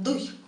Дуй!